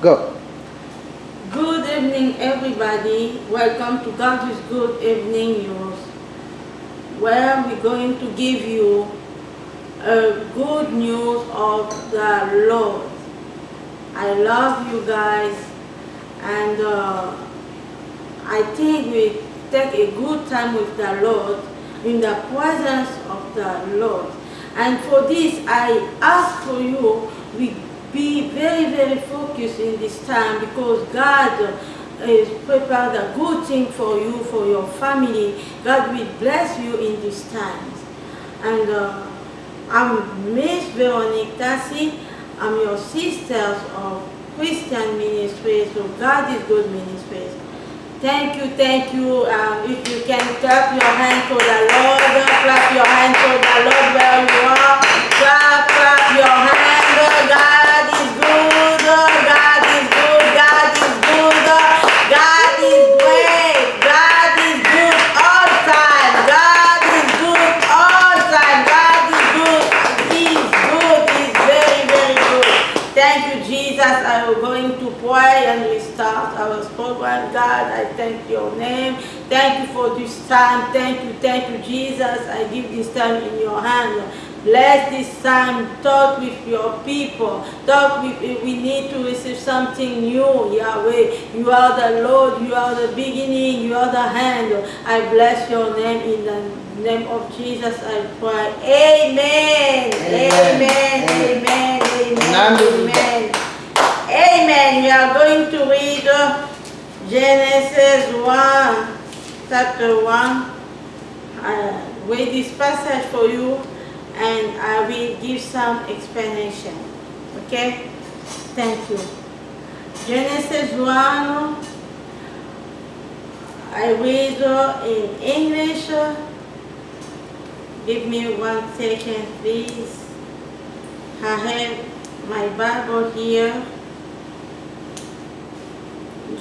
Go. Good evening, everybody. Welcome to God is Good Evening News, where we're going to give you a good news of the Lord. I love you guys, and uh, I think we take a good time with the Lord in the presence of the Lord. And for this, I ask for you, we be very, very focused in this time because God has prepared a good thing for you, for your family. God will bless you in these times. And uh, I'm Miss Veronique Tassi. I'm your sisters of Christian Ministries, so God is Good Ministries. Thank you, thank you. Um, if you can clap your hand for the Lord, clap your hand for the Lord where you are. Clap, clap your hand. God is good. God is good. God is good. God is great. God is good all time. God is good all time. God is good. He's good. He's very, very good. Thank you, Jesus. I am going to pray and we start our program. Your name. Thank you for this time. Thank you, thank you, Jesus. I give this time in your hand. Bless this time. Talk with your people. Talk with, we need to receive something new, Yahweh. You are the Lord. You are the beginning. You are the hand. I bless your name in the name of Jesus. I pray. Amen. Amen. Amen. Amen. Amen. Amen. We are going to read uh, Genesis 1, chapter 1. I read this passage for you and I will give some explanation. Okay? Thank you. Genesis 1, I read in English. Give me one second, please. I have my Bible here.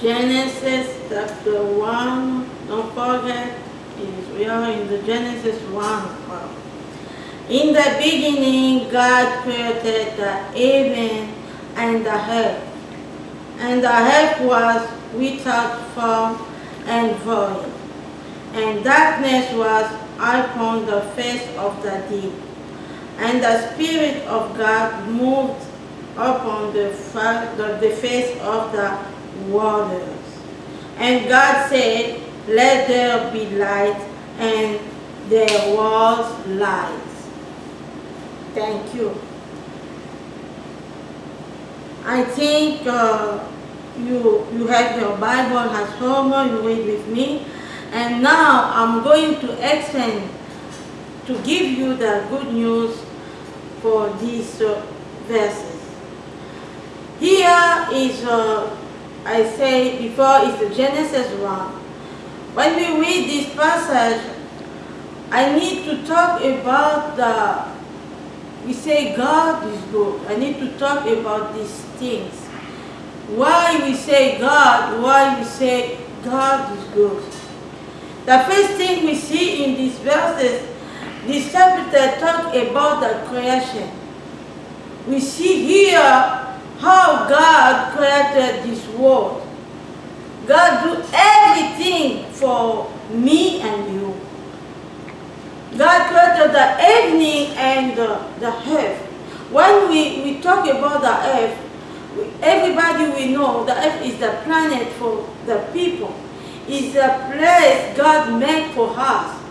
Genesis chapter 1. Don't forget, we are in the Genesis 1. In the beginning, God created the heaven and the earth. And the earth was without form and void. And darkness was upon the face of the deep. And the Spirit of God moved upon the, the face of the waters. And God said, Let there be light, and there was light. Thank you. I think uh, you, you have your Bible at home, you read with me. And now I'm going to explain, to give you the good news for these uh, verses. Here is, uh, I say before, is the Genesis 1. When we read this passage, I need to talk about the we say God is good. I need to talk about these things. Why we say God, why we say God is good. The first thing we see in these verses, this chapter talk about the creation. We see here how God created this world. God do everything for me and you. God created the evening and the, the earth. When we, we talk about the earth, everybody we know the earth is the planet for the people. It's the place God made for us.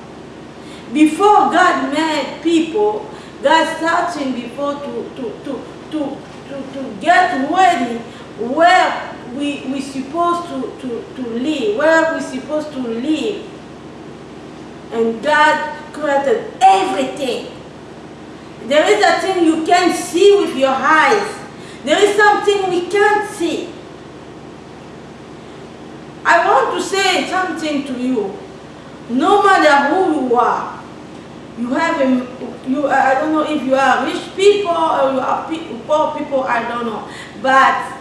Before God made people, God starting before to, to, to, to, to, to get ready where we we supposed to, to, to live, where we supposed to live. And God created everything. There is a thing you can't see with your eyes. There is something we can't see. I want to say something to you. No matter who you are, you have a, you, I don't know if you are rich people or you are poor people, I don't know. But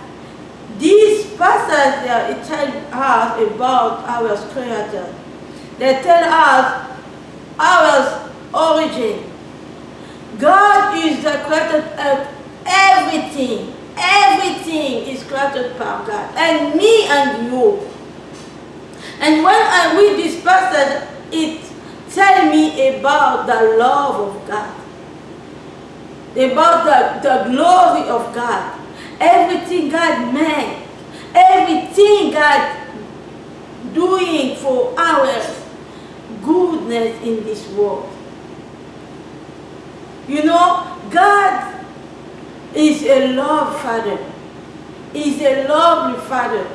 these passage, uh, it tells us about our creator. They tell us our origin. God is the creator of everything. Everything is created by God. And me and you. And when I read this passage, it tells me about the love of God. About the, the glory of God. Everything God made. Everything God doing for our goodness in this world. You know, God is a love father. Is a lovely father.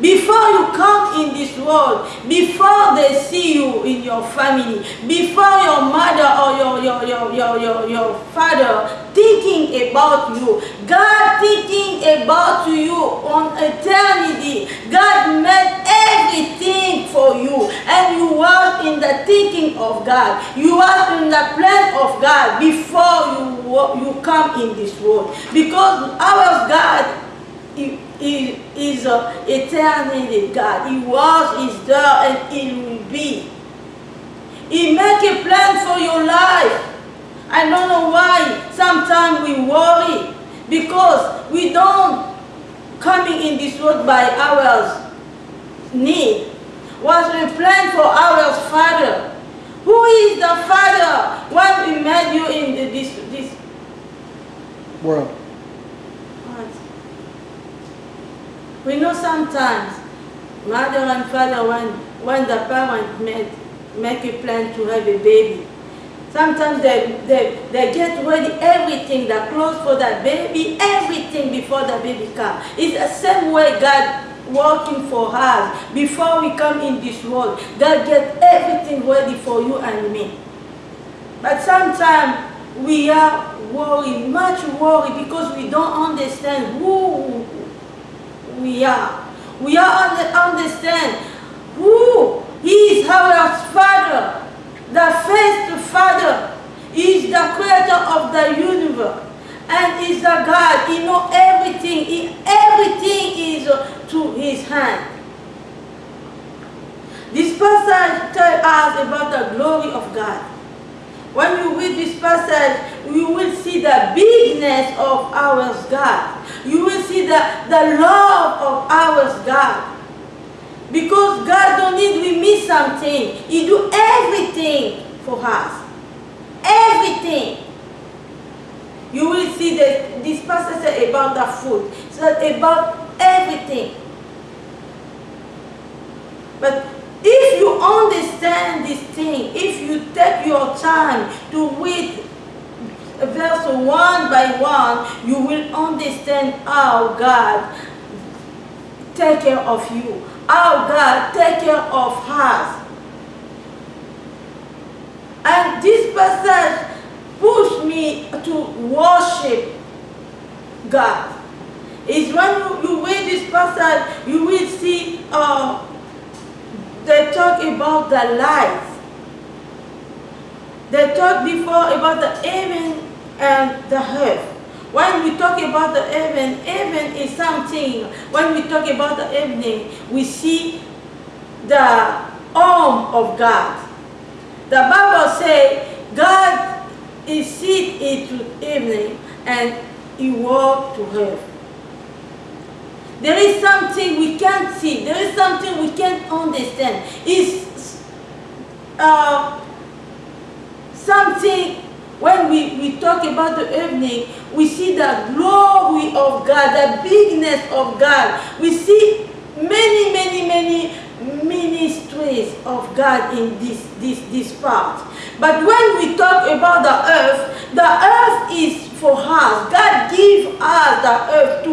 Before you come in this world, before they see you in your family, before your mother or your, your, your, your, your, your father thinking about you, God thinking about you on eternity, God made everything for you and you are in the thinking of God. You are in the plan of God before you, you come in this world. Because our God he is uh, eternity God. He was, is there, and He will be. He make a plan for your life. I don't know why sometimes we worry because we don't coming in this world by our need. Was a plan for our Father. Who is the Father when we met you in this, this world? We know sometimes mother and father, when, when the parent make, make a plan to have a baby, sometimes they, they, they get ready everything, the clothes for that baby, everything before the baby comes. It's the same way God working for us. Before we come in this world, God get everything ready for you and me. But sometimes we are worried, much worried because we don't understand who we are. We are understand who is our Father, the first Father. He is the creator of the universe and is a God. He knows everything. He, everything is to his hand. This passage tells us about the glory of God. When you read this passage, you will see the bigness of our God. The, the love of our God. Because God don't need we miss something. He do everything for us. Everything. You will see that this passage about the food. So about everything. But if you understand this thing, if you take your time to read one by one, you will understand how God take care of you, how God take care of us. And this passage pushed me to worship God. Is when you, read this passage, you will see uh, they talk about the light. They talk before about the heaven and the earth. When we talk about the heaven, heaven is something, when we talk about the evening, we see the arm of God. The Bible says God is sit into evening and he walk to earth. There is something we can't see. There is something we can't understand. It's uh, something when we, we talk about the evening, we see the glory of God, the bigness of God. We see many, many, many ministries of God in this, this, this part. But when we talk about the earth, the earth is for us. God give us the earth to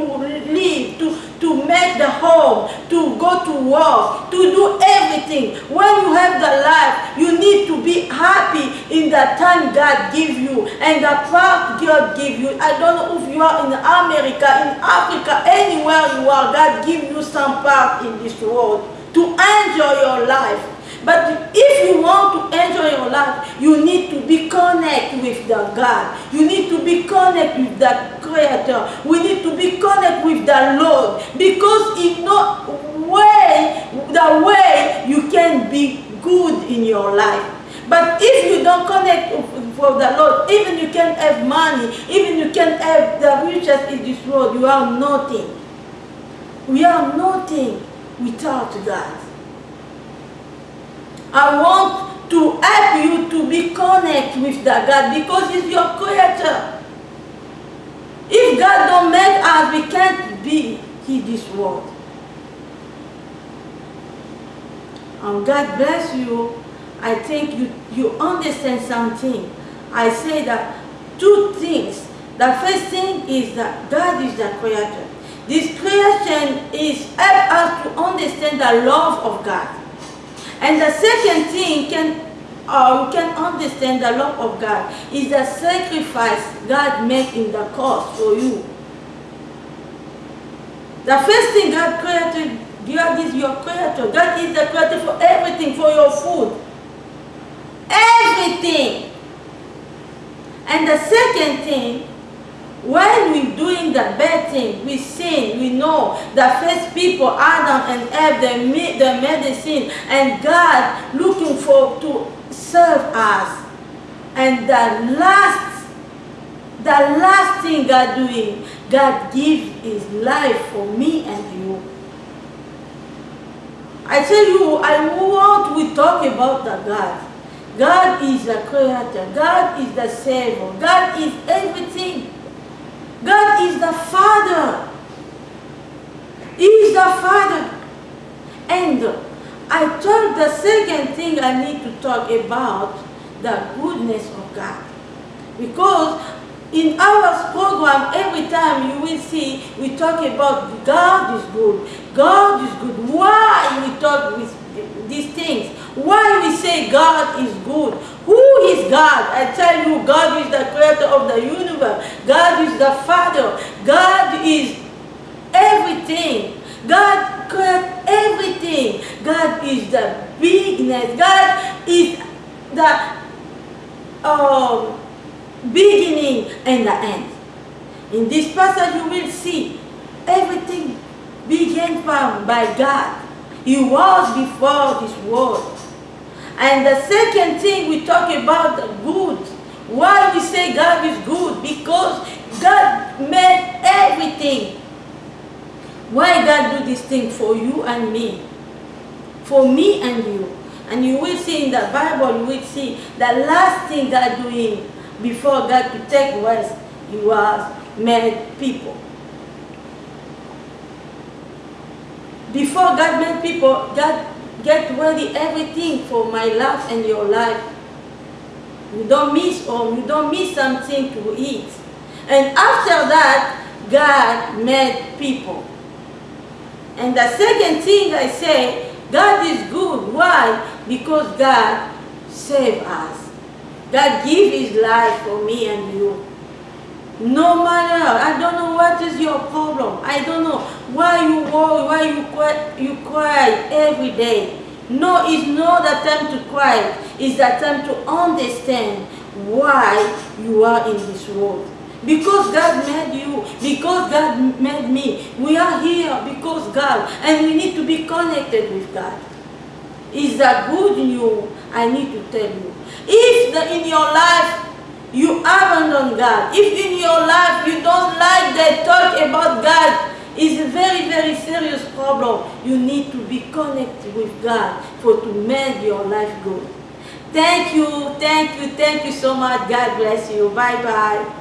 live, to, to make the home, to go to work, to do everything. When you have the life, you need to be happy in the time God give you and the part God give you. I don't know if you are in America, in Africa, anywhere you are, God give you some part in this world to enjoy your life. But if you want to enjoy your life, you need to be connected with the God. You need to be connected with the Creator. We need to be connected with the Lord. Because in no way, the way you can be good in your life. But if you don't connect with the Lord. Even you can have money, even you can have the riches in this world, you are nothing. We are nothing without God. I want to help you to be connected with the God because He's your creator. If God don't make us, we can't be in this world. And God bless you. I think you, you understand something. I say that two things. The first thing is that God is the creator. This creation is help us to understand the love of God. And the second thing can uh, we can understand the love of God is the sacrifice God made in the cross for you. The first thing God created, God is your creator. God is the creator for everything, for your food. Everything. And the second thing, when we're doing the bad thing, we sin, we know the first people, Adam and Eve, they made, the medicine and God looking for to serve us. And the last, the last thing God doing, God give His life for me and you. I tell you, I want we talk about the God. God is the creator. God is the savior. God is everything. God is the Father. He is the Father. And I thought the second thing I need to talk about the goodness of God. Because in our program, every time you will see, we talk about God is good. God is good. Why we talk with these things? Why we say God is good? Who is God? I tell you, God is the creator of the universe. God is the Father. God is everything. God created everything. God is the bigness. God is the um, beginning and the end. In this passage you will see everything began from by God. He was before this world. And the second thing we talk about good. Why we say God is good? Because God made everything. Why God do this thing for you and me? For me and you. And you will see in the Bible, you will see the last thing God doing before God to take rest, He was made people. Before God made people, God get ready everything for my life and your life. You don't miss or you don't miss something to eat. And after that, God made people. And the second thing I say, God is good. Why? Because God saved us. God give his life for me and you. No matter, I don't know what is your problem. I don't know why you worry, why you cry, you cry every day. No, it's not the time to cry. It's the time to understand why you are in this world. Because God made you, because God made me. We are here because God, and we need to be connected with God. Is that good news I need to tell you. If the, in your life you abandon God, if in your life you don't like the talk about God, it's a very, very serious problem. You need to be connected with God for to make your life good. Thank you, thank you, thank you so much. God bless you. Bye-bye.